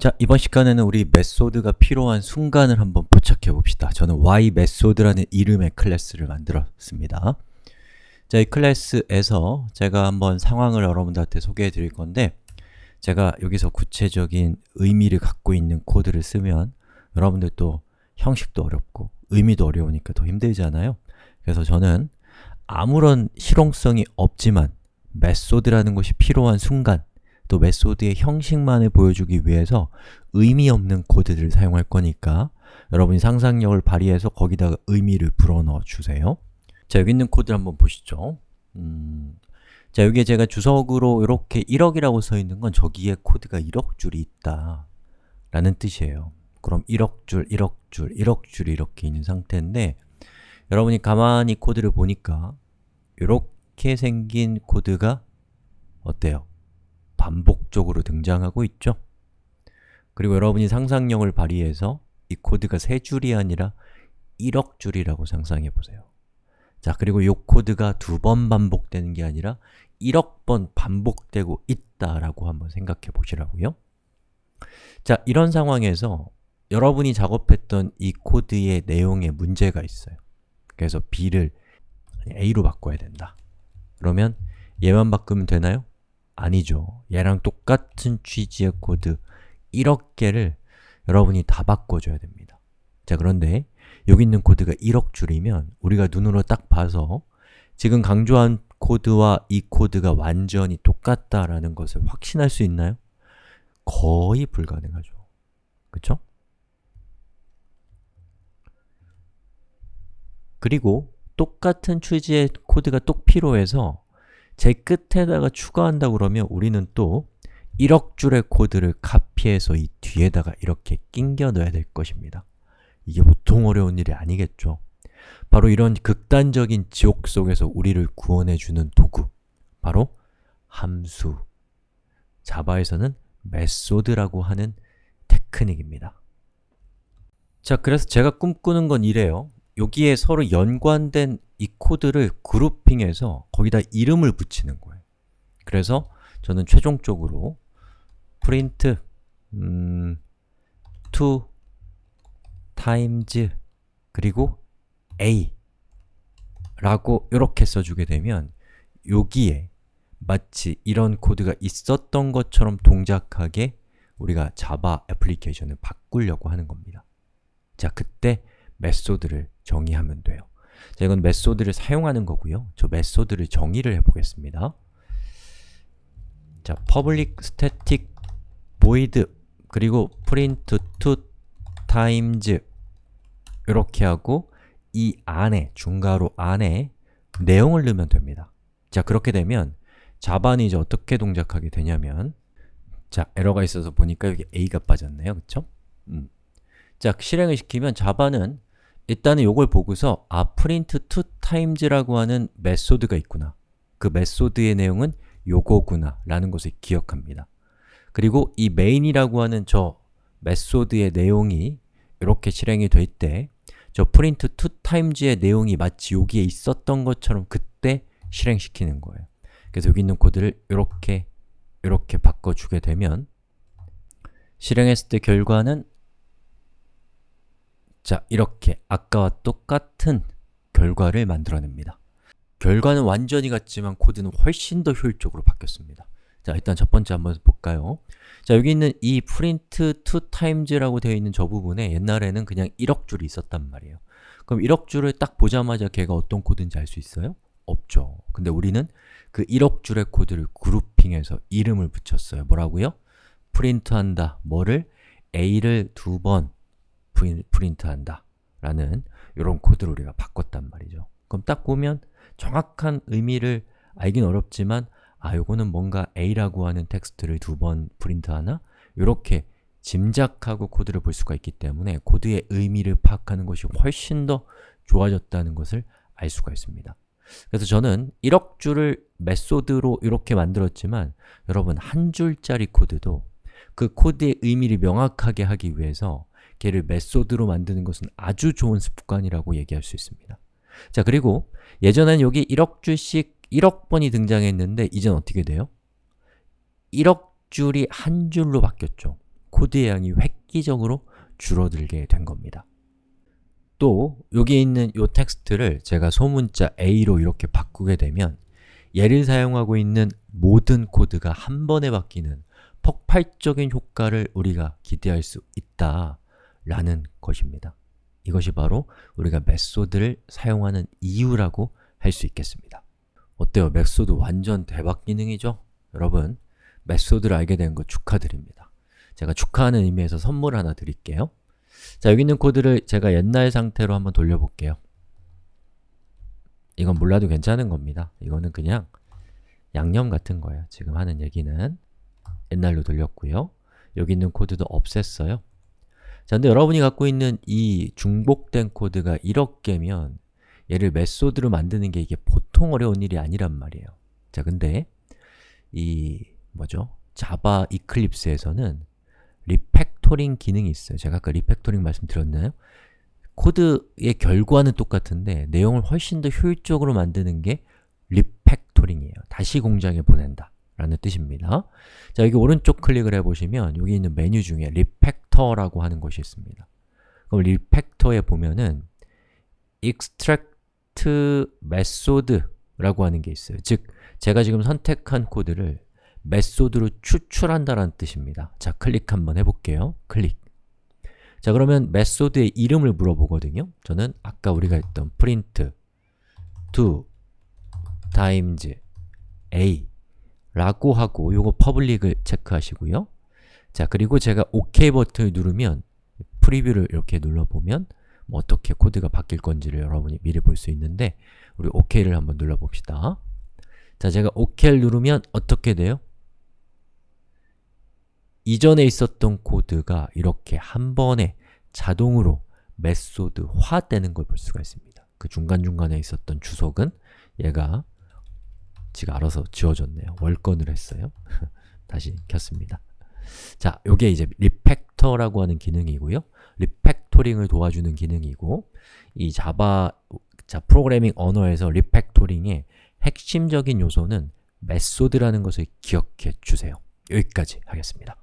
자, 이번 시간에는 우리 method가 필요한 순간을 한번 포착해 봅시다. 저는 WhyMethod라는 이름의 클래스를 만들었습니다. 자, 이 클래스에서 제가 한번 상황을 여러분들한테 소개해 드릴 건데 제가 여기서 구체적인 의미를 갖고 있는 코드를 쓰면 여러분들 또 형식도 어렵고 의미도 어려우니까 더 힘들잖아요. 그래서 저는 아무런 실용성이 없지만 method라는 것이 필요한 순간 또 method의 형식만을 보여주기 위해서 의미 없는 코드들을 사용할 거니까 여러분이 상상력을 발휘해서 거기다가 의미를 불어넣어 주세요. 자, 여기 있는 코드를 한번 보시죠. 음, 자, 여기에 제가 주석으로 이렇게 1억이라고 써 있는 건 저기에 코드가 1억 줄이 있다 라는 뜻이에요. 그럼 1억 줄, 1억 줄, 1억 줄이 이렇게 있는 상태인데 여러분이 가만히 코드를 보니까 이렇게 생긴 코드가 어때요? 반복적으로 등장하고 있죠? 그리고 여러분이 상상력을 발휘해서 이 코드가 세 줄이 아니라 1억 줄이라고 상상해 보세요. 자, 그리고 이 코드가 두 번 반복되는 게 아니라 1억 번 반복되고 있다라고 한번 생각해 보시라고요. 자, 이런 상황에서 여러분이 작업했던 이 코드의 내용에 문제가 있어요. 그래서 b를 a로 바꿔야 된다. 그러면 얘만 바꾸면 되나요? 아니죠. 얘랑 똑같은 취지의 코드 1억 개를 여러분이 다 바꿔줘야 됩니다. 자, 그런데 여기 있는 코드가 1억 줄이면 우리가 눈으로 딱 봐서 지금 강조한 코드와 이 코드가 완전히 똑같다라는 것을 확신할 수 있나요? 거의 불가능하죠. 그쵸? 그리고 똑같은 취지의 코드가 똑 필요해서 제 끝에다가 추가한다 그러면 우리는 또 1억 줄의 코드를 카피해서 이 뒤에다가 이렇게 낑겨 넣어야 될 것입니다. 이게 보통 어려운 일이 아니겠죠. 바로 이런 극단적인 지옥 속에서 우리를 구원해주는 도구 바로 함수 자바에서는 메소드라고 하는 테크닉입니다. 자, 그래서 제가 꿈꾸는 건 이래요. 여기에 서로 연관된 이 코드를 그룹핑해서 거기다 이름을 붙이는 거예요. 그래서 저는 최종적으로 print 음, to times 그리고 a 라고 이렇게 써주게 되면 여기에 마치 이런 코드가 있었던 것처럼 동작하게 우리가 자바 애플리케이션을 바꾸려고 하는 겁니다. 자, 그때 method를 정의하면 돼요. 자, 이건 method를 사용하는 거고요. 저 method를 정의를 해보겠습니다. 자, public static void 그리고 print two times 이렇게 하고 이 안에, 중괄호 안에 내용을 넣으면 됩니다. 자, 그렇게 되면 자바는 이제 어떻게 동작하게 되냐면 자, 에러가 있어서 보니까 여기 a가 빠졌네요. 그쵸? 음. 자, 실행을 시키면 자바는 일단은 이걸 보고서 아, print two times라고 하는 메소드가 있구나. 그 메소드의 내용은 요거구나 라는 것을 기억합니다. 그리고 이 main이라고 하는 저 메소드의 내용이 이렇게 실행이 될 때 저 print to times의 내용이 마치 여기에 있었던 것처럼 그때 실행시키는 거예요. 그래서 여기 있는 코드를 이렇게 이렇게 바꿔주게 되면 실행했을 때 결과는 자, 이렇게 아까와 똑같은 결과를 만들어냅니다. 결과는 완전히 같지만 코드는 훨씬 더 효율적으로 바뀌었습니다. 자, 일단 첫 번째 한번 볼까요? 자, 여기 있는 이 print to times라고 되어 있는 저 부분에 옛날에는 그냥 1억 줄이 있었단 말이에요. 그럼 1억 줄을 딱 보자마자 걔가 어떤 코드인지 알 수 있어요? 없죠. 근데 우리는 그 1억 줄의 코드를 그룹핑해서 이름을 붙였어요. 뭐라고요? 프린트한다. 뭐를? a를 두 번 프린트한다 라는 이런 코드를 우리가 바꿨단 말이죠. 그럼 딱 보면 정확한 의미를 알긴 어렵지만 아, 요거는 뭔가 a라고 하는 텍스트를 두 번 프린트하나? 이렇게 짐작하고 코드를 볼 수가 있기 때문에 코드의 의미를 파악하는 것이 훨씬 더 좋아졌다는 것을 알 수가 있습니다. 그래서 저는 1억 줄을 메소드로 이렇게 만들었지만 여러분 한 줄짜리 코드도 그 코드의 의미를 명확하게 하기 위해서 걔를 메소드로 만드는 것은 아주 좋은 습관이라고 얘기할 수 있습니다. 자, 그리고 예전엔 여기 1억 줄씩 1억 번이 등장했는데 이젠 어떻게 돼요? 1억 줄이 한 줄로 바뀌었죠. 코드의 양이 획기적으로 줄어들게 된 겁니다. 또 여기 있는 이 텍스트를 제가 소문자 A로 이렇게 바꾸게 되면 얘를 사용하고 있는 모든 코드가 한 번에 바뀌는 폭발적인 효과를 우리가 기대할 수 있다 라는 것입니다. 이것이 바로 우리가 메소드를 사용하는 이유라고 할 수 있겠습니다. 어때요? 메소드 완전 대박 기능이죠? 여러분, 메소드를 알게 된 거 축하드립니다. 제가 축하하는 의미에서 선물 하나 드릴게요. 자, 여기 있는 코드를 제가 옛날 상태로 한번 돌려볼게요. 이건 몰라도 괜찮은 겁니다. 이거는 그냥 양념 같은 거예요. 지금 하는 얘기는 옛날로 돌렸고요. 여기 있는 코드도 없앴어요. 자, 근데 여러분이 갖고 있는 이 중복된 코드가 1억 개면 얘를 메소드로 만드는 게 이게 보통 어려운 일이 아니란 말이에요. 자, 근데 이 뭐죠? 자바 이클립스에서는 refactoring 기능이 있어요. 제가 아까 refactoring 말씀드렸나요? 코드의 결과는 똑같은데 내용을 훨씬 더 효율적으로 만드는 게 refactoring이에요. 다시 공장에 보낸다 라는 뜻입니다. 자, 여기 오른쪽 클릭을 해보시면 여기 있는 메뉴 중에 refactor라고 하는 것이 있습니다. 그럼 refactor에 보면은 extract method라고 하는 게 있어요. 즉, 제가 지금 선택한 코드를 메소드로 추출한다라는 뜻입니다. 자, 클릭 한번 해볼게요. 클릭. 자, 그러면 메소드의 이름을 물어보거든요. 저는 아까 우리가 했던 print 2 times a 라고 하고 요거 public을 체크하시고요. 자, 그리고 제가 OK 버튼을 누르면 프리뷰를 이렇게 눌러보면 뭐 어떻게 코드가 바뀔 건지를 여러분이 미리 볼 수 있는데 우리 OK를 한번 눌러봅시다. 자, 제가 OK를 누르면 어떻게 돼요? 이전에 있었던 코드가 이렇게 한 번에 자동으로 메소드화 되는 걸 볼 수가 있습니다. 그 중간중간에 있었던 주석은 얘가 지가 알아서 지워졌네요. 월권을 했어요. 다시 켰습니다. 자, 요게 이제 refactor라고 하는 기능이고요. refactoring을 도와주는 기능이고 이 자바 자 프로그래밍 언어에서 refactoring의 핵심적인 요소는 메소드라는 것을 기억해 주세요. 여기까지 하겠습니다.